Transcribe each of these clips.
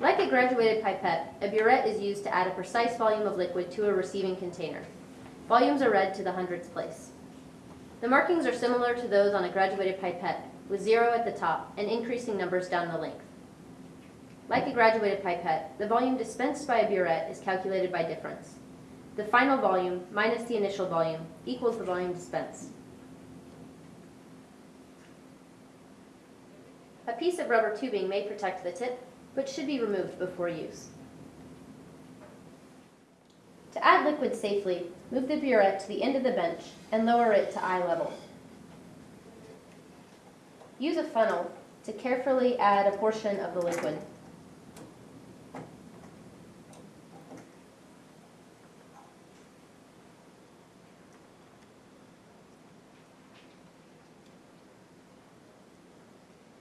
Like a graduated pipette, a burette is used to add a precise volume of liquid to a receiving container. Volumes are read to the hundredths place. The markings are similar to those on a graduated pipette, with zero at the top and increasing numbers down the length. Like a graduated pipette, the volume dispensed by a burette is calculated by difference. The final volume minus the initial volume equals the volume dispensed. A piece of rubber tubing may protect the tip, but should be removed before use. To add liquid safely, move the burette to the end of the bench and lower it to eye level. Use a funnel to carefully add a portion of the liquid.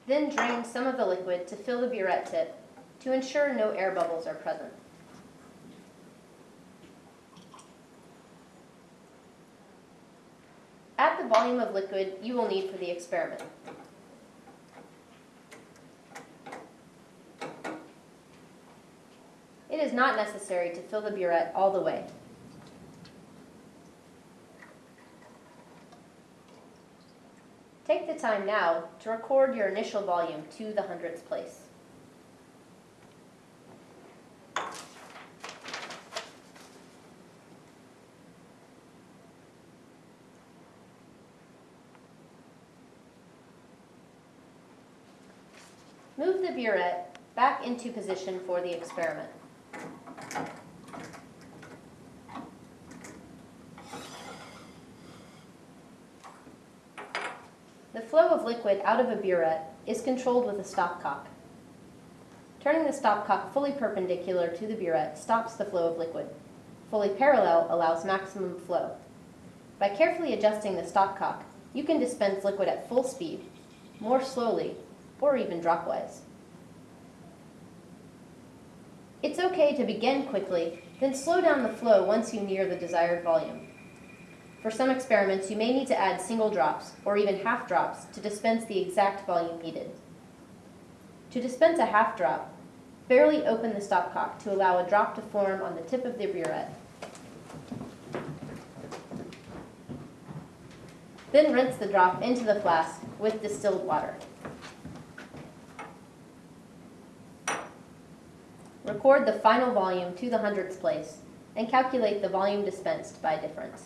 Then drain some of the liquid to fill the burette tip to ensure no air bubbles are present. Add the volume of liquid you will need for the experiment. It is not necessary to fill the burette all the way. Take the time now to record your initial volume to the hundredths place. Move the burette back into position for the experiment. The flow of liquid out of a burette is controlled with a stopcock. Turning the stopcock fully perpendicular to the burette stops the flow of liquid. Fully parallel allows maximum flow. By carefully adjusting the stopcock, you can dispense liquid at full speed, more slowly, or even dropwise. It's okay to begin quickly, then slow down the flow once you near the desired volume. For some experiments, you may need to add single drops, or even half drops, to dispense the exact volume needed. To dispense a half drop, barely open the stopcock to allow a drop to form on the tip of the burette. Then rinse the drop into the flask with distilled water. Record the final volume to the hundredths place and calculate the volume dispensed by difference.